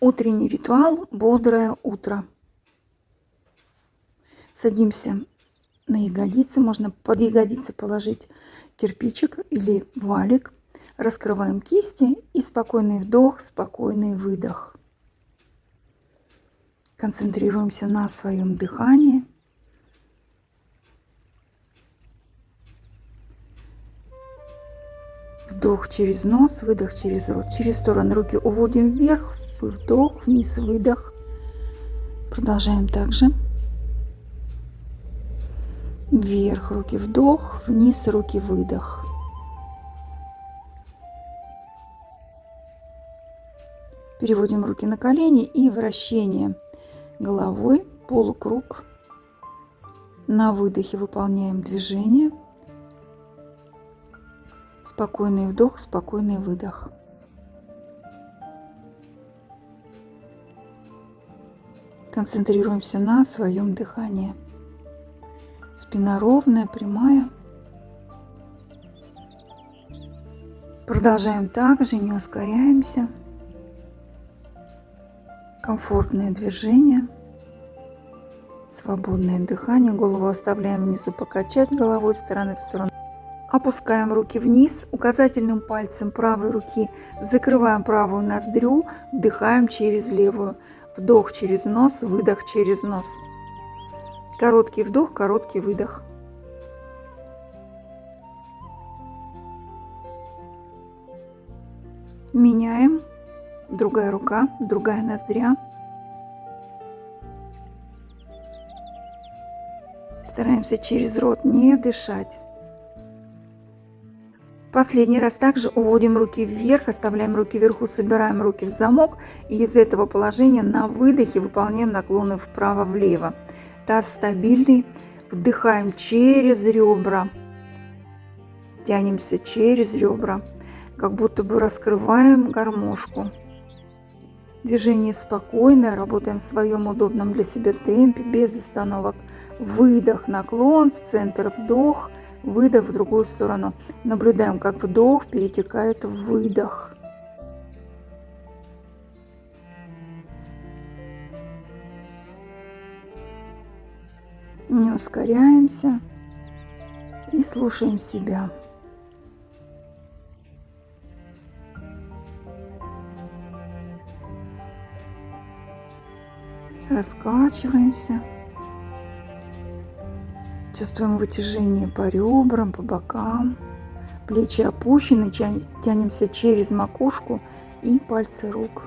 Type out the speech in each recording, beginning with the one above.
Утренний ритуал «Бодрое утро». Садимся на ягодицы. Можно под ягодицы положить кирпичик или валик. Раскрываем кисти и спокойный вдох, спокойный выдох. Концентрируемся на своем дыхании. Вдох через нос, выдох через рот. Через стороны руки уводим вверх, вдох, вниз, выдох. Продолжаем также. Вверх, руки вдох, вниз, руки выдох. Переводим руки на колени и вращение головой, полукруг. На выдохе выполняем движение. Спокойный вдох, спокойный выдох. Концентрируемся на своем дыхании. Спина ровная, прямая. Продолжаем также, не ускоряемся. Комфортное движение. Свободное дыхание. Голову оставляем внизу покачать головой стороны в сторону. Опускаем руки вниз, указательным пальцем правой руки закрываем правую ноздрю, вдыхаем через левую. Вдох через нос, выдох через нос. Короткий вдох, короткий выдох. Меняем. Другая рука, другая ноздря. Стараемся через рот не дышать. Последний раз также уводим руки вверх, оставляем руки вверху, собираем руки в замок. И из этого положения на выдохе выполняем наклоны вправо-влево. Таз стабильный. Вдыхаем через ребра. Тянемся через ребра. Как будто бы раскрываем гармошку. Движение спокойное, работаем в своем удобном для себя темпе, без остановок. Выдох, наклон, в центр вдох – выдох в другую сторону. Наблюдаем, как вдох перетекает в выдох. Не ускоряемся и слушаем себя. Раскачиваемся. Чувствуем вытяжение по ребрам, по бокам. Плечи опущены, тянемся через макушку и пальцы рук.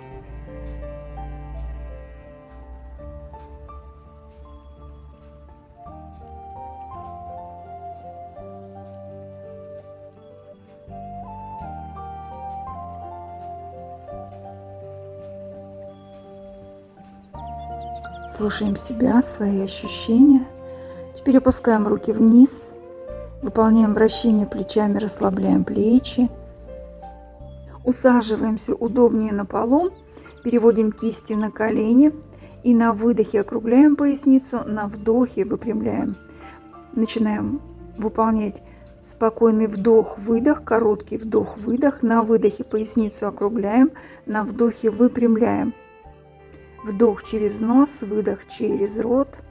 Слушаем себя, свои ощущения – Теперь опускаем руки вниз, выполняем вращение плечами, расслабляем плечи. Усаживаемся удобнее на полу, переводим кисти на колени и на выдохе округляем поясницу, на вдохе выпрямляем. Начинаем выполнять спокойный вдох-выдох, короткий вдох-выдох. На выдохе поясницу округляем, на вдохе выпрямляем. Вдох через нос, выдох через рот –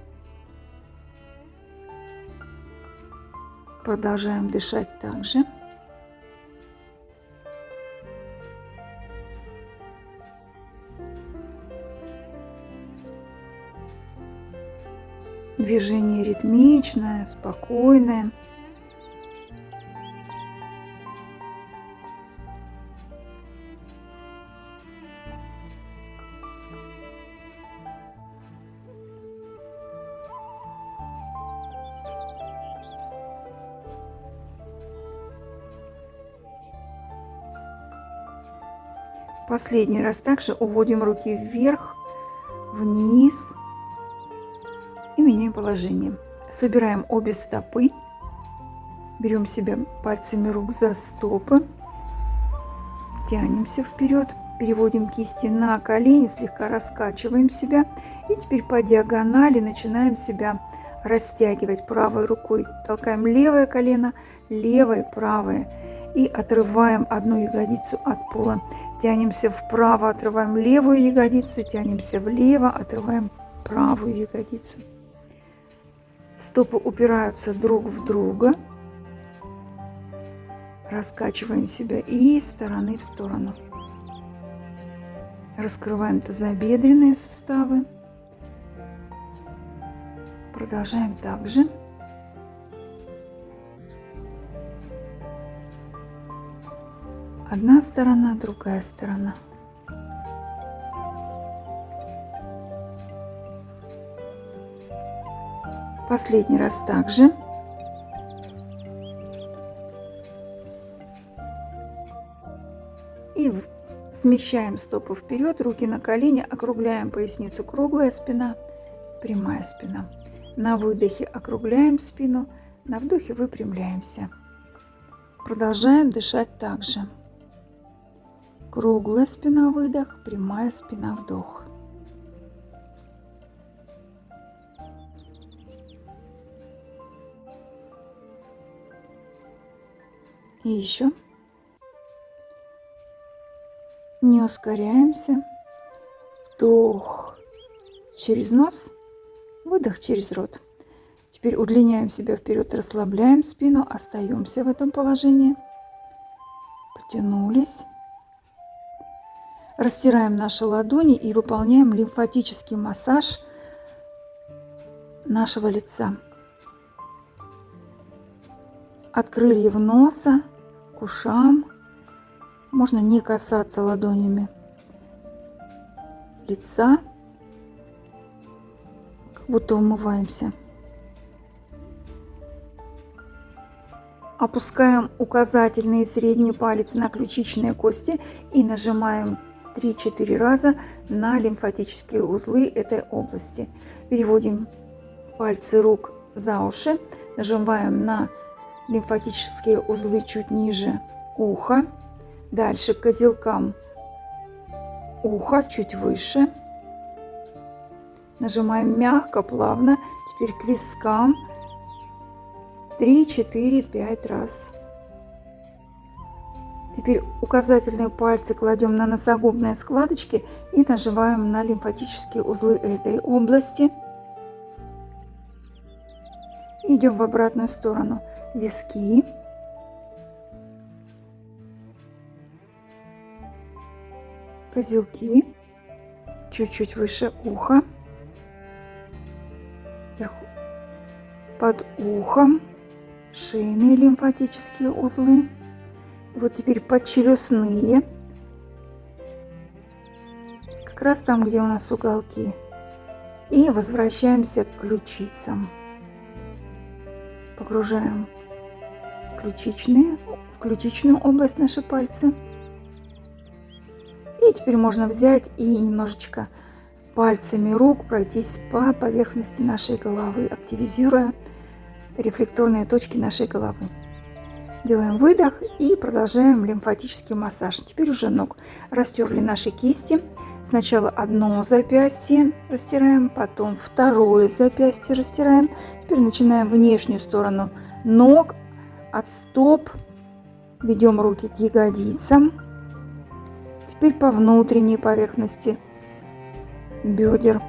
Продолжаем дышать также. Движение ритмичное, спокойное. Последний раз также уводим руки вверх, вниз и меняем положение. Собираем обе стопы, берем себя пальцами рук за стопы, тянемся вперед, переводим кисти на колени, слегка раскачиваем себя и теперь по диагонали начинаем себя растягивать правой рукой. Толкаем левое колено, левое, правое и отрываем одну ягодицу от пола. Тянемся вправо, отрываем левую ягодицу, тянемся влево, отрываем правую ягодицу. Стопы упираются друг в друга. Раскачиваем себя из стороны в сторону. Раскрываем тазобедренные суставы. Продолжаем также. Одна сторона, другая сторона. Последний раз также. И смещаем стопы вперед, руки на колени, округляем поясницу, круглая спина, прямая спина. На выдохе округляем спину, на вдохе выпрямляемся. Продолжаем дышать также. Круглая спина выдох, прямая спина вдох. И еще. Не ускоряемся. Вдох через нос, выдох через рот. Теперь удлиняем себя вперед, расслабляем спину, остаемся в этом положении. Потянулись. Растираем наши ладони и выполняем лимфатический массаж нашего лица. От крыльев носа к ушам. Можно не касаться ладонями лица, как будто умываемся. Опускаем указательный и средний палец на ключичные кости и нажимаем 3-4 раза на лимфатические узлы этой области. Переводим пальцы рук за уши, нажимаем на лимфатические узлы чуть ниже уха. Дальше к козелкам уха чуть выше. Нажимаем мягко, плавно. Теперь к вискам 3, 4, 5 раз. Теперь указательные пальцы кладем на носогубные складочки и нажимаем на лимфатические узлы этой области. Идем в обратную сторону виски. Козелки. Чуть-чуть выше уха. Под ухом. Шейные лимфатические узлы. Вот теперь подчелюстные. Как раз там, где у нас уголки. И возвращаемся к ключицам. Погружаем ключичные, в ключичную область наши пальцы. И теперь можно взять и немножечко пальцами рук пройтись по поверхности нашей головы, активизируя рефлекторные точки нашей головы. Делаем выдох и продолжаем лимфатический массаж. Теперь уже ног. Растерли наши кисти. Сначала одно запястье растираем, потом второе запястье растираем. Теперь начинаем внешнюю сторону ног, от стоп. Ведем руки к ягодицам. Теперь по внутренней поверхности бедер.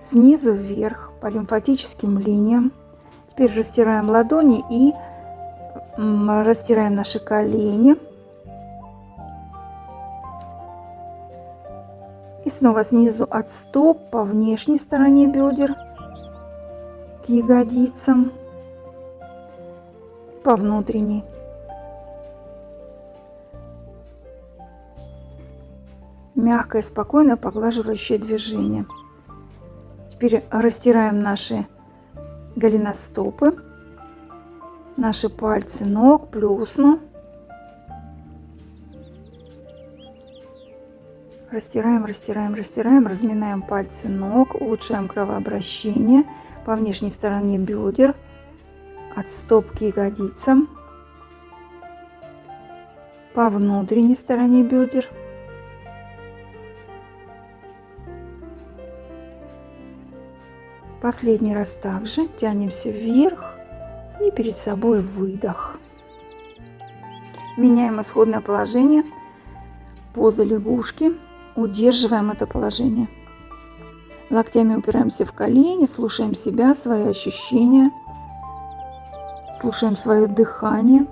Снизу вверх по лимфатическим линиям. Теперь растираем ладони и растираем наши колени. И снова снизу от стоп по внешней стороне бедер к ягодицам по внутренней. Мягкое, спокойное, поглаживающее движение. Теперь растираем наши голеностопы, наши пальцы ног, плюсну. Растираем, растираем, растираем, разминаем пальцы ног, улучшаем кровообращение по внешней стороне бедер, от стоп к ягодицам, по внутренней стороне бедер. Последний раз также тянемся вверх перед собой выдох. Меняем исходное положение. поза лягушки. Удерживаем это положение. Локтями упираемся в колени, слушаем себя, свои ощущения, слушаем свое дыхание.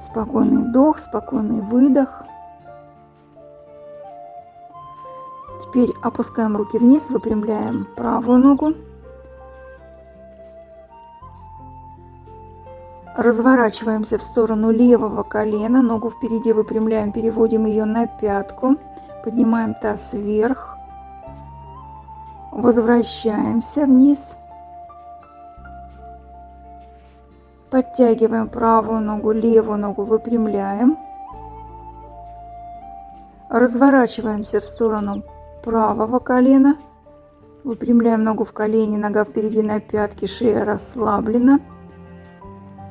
Спокойный вдох, спокойный выдох. Теперь опускаем руки вниз, выпрямляем правую ногу. Разворачиваемся в сторону левого колена, ногу впереди выпрямляем, переводим ее на пятку, поднимаем таз вверх, возвращаемся вниз, подтягиваем правую ногу, левую ногу выпрямляем, разворачиваемся в сторону правого колена, выпрямляем ногу в колени, нога впереди на пятке, шея расслаблена –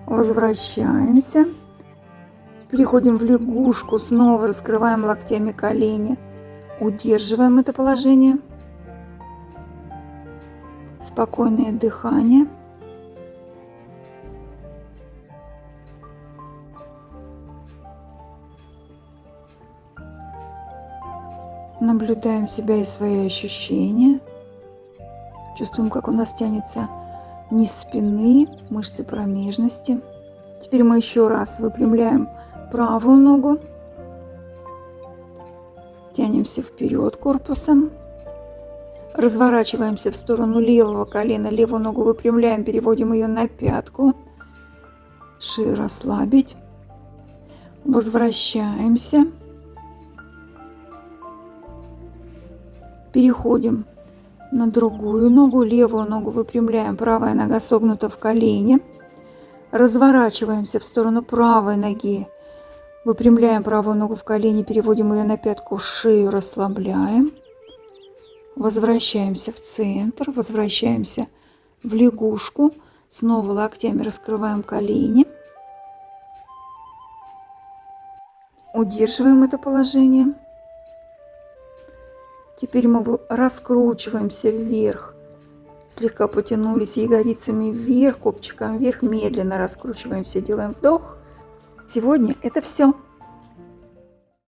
Возвращаемся. Переходим в лягушку. Снова раскрываем локтями колени. Удерживаем это положение. Спокойное дыхание. Наблюдаем себя и свои ощущения. Чувствуем, как у нас тянется низ спины, мышцы промежности. Теперь мы еще раз выпрямляем правую ногу. Тянемся вперед корпусом. Разворачиваемся в сторону левого колена. Левую ногу выпрямляем, переводим ее на пятку. Шею расслабить. Возвращаемся. Переходим на другую ногу, левую ногу выпрямляем, правая нога согнута в колени. Разворачиваемся в сторону правой ноги. Выпрямляем правую ногу в колени, переводим ее на пятку, шею расслабляем. Возвращаемся в центр, возвращаемся в лягушку. Снова локтями раскрываем колени. Удерживаем это положение. Теперь мы раскручиваемся вверх. Слегка потянулись ягодицами вверх, копчиком вверх. Медленно раскручиваемся, делаем вдох. Сегодня это все.